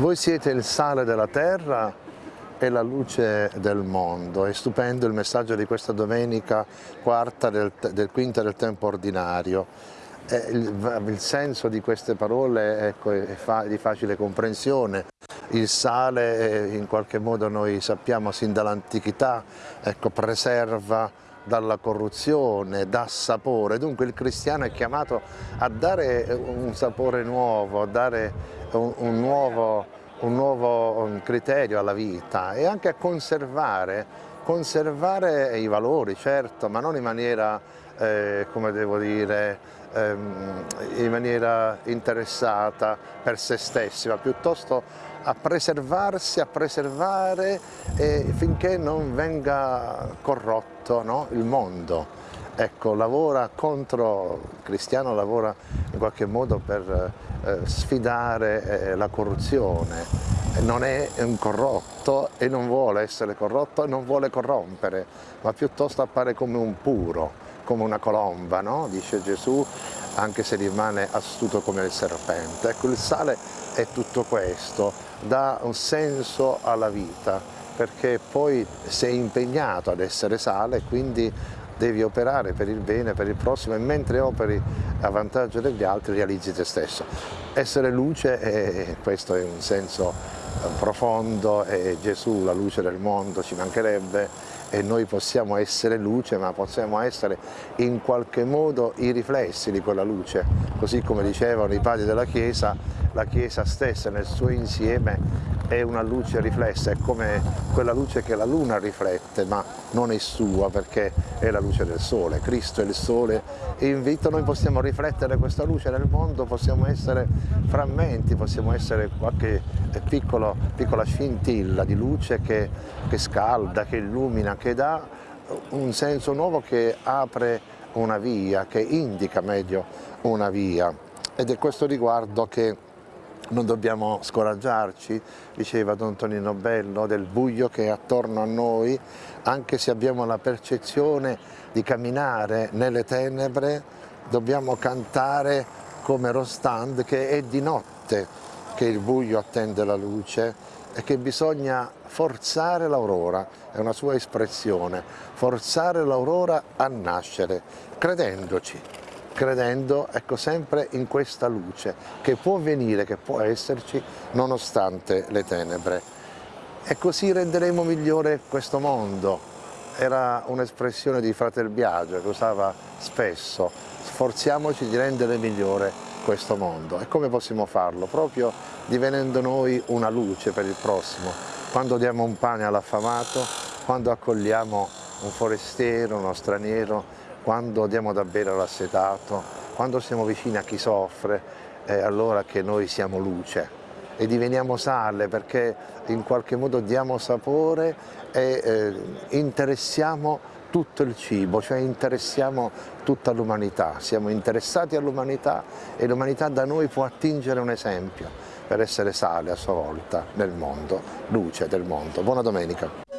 Voi siete il sale della terra e la luce del mondo. È stupendo il messaggio di questa domenica quarta del, del quinta del tempo ordinario. Il, il, senso di queste parole ecco, è fa, di facile comprensione. Il sale in qualche modo noi sappiamo sin dall'antichità ecco, preserva dalla corruzione, dà sapore, dunque il cristiano è chiamato a dare un sapore nuovo, a dare un, un, nuovo, un nuovo, criterio alla vita e anche a conservare, conservare i valori, certo, ma non in maniera, eh, come devo dire, ehm, in maniera interessata per se stessi, ma piuttosto a preservarsi, a preservare eh, finché non venga corrotto no? il mondo. Ecco, lavora contro, cristiano lavora in qualche modo per eh, sfidare eh, la corruzione, non è un corrotto e non vuole essere corrotto e non vuole corrompere, ma piuttosto appare come un puro, come una colomba, no? dice Gesù, anche se rimane astuto come il serpente. Ecco, il sale è tutto questo, dà un senso alla vita, perché poi sei impegnato ad essere sale, quindi devi operare per il bene, per il prossimo e mentre operi a vantaggio degli altri realizzi te stesso. Essere luce, è, questo è un senso profondo, è Gesù la luce del mondo, ci mancherebbe, e noi possiamo essere luce ma possiamo essere in qualche modo i riflessi di quella luce, così come dicevano i padri della Chiesa, la Chiesa stessa nel suo insieme è una luce riflessa, è come quella luce che la luna riflette, ma non è sua perché è la luce del sole, Cristo è il sole e invito noi possiamo riflettere questa luce nel mondo, possiamo essere frammenti, possiamo essere qualche piccolo, piccola scintilla di luce che, che scalda, che illumina, che dà un senso nuovo che apre una via, che indica meglio una via. Ed è questo riguardo che non dobbiamo scoraggiarci, diceva Don Tonino Bello, del buio che è attorno a noi, anche se abbiamo la percezione di camminare nelle tenebre, dobbiamo cantare come Rostand che è di notte che il buio attende la luce e che bisogna forzare l'aurora, è una sua espressione, forzare l'aurora a nascere, credendoci credendo ecco, sempre in questa luce che può venire, che può esserci nonostante le tenebre. E così renderemo migliore questo mondo. Era un'espressione di Fratel Biagio che usava spesso, sforziamoci di rendere migliore questo mondo. E come possiamo farlo? Proprio divenendo noi una luce per il prossimo. Quando diamo un pane all'affamato, quando accogliamo un forestiero, uno straniero, quando diamo da bere all'assetato, quando siamo vicini a chi soffre, è allora che noi siamo luce e diveniamo sale perché in qualche modo diamo sapore e eh, interessiamo tutto il cibo, cioè interessiamo tutta l'umanità, siamo interessati all'umanità e l'umanità da noi può attingere un esempio per essere sale a sua volta nel mondo, luce del mondo. Buona domenica.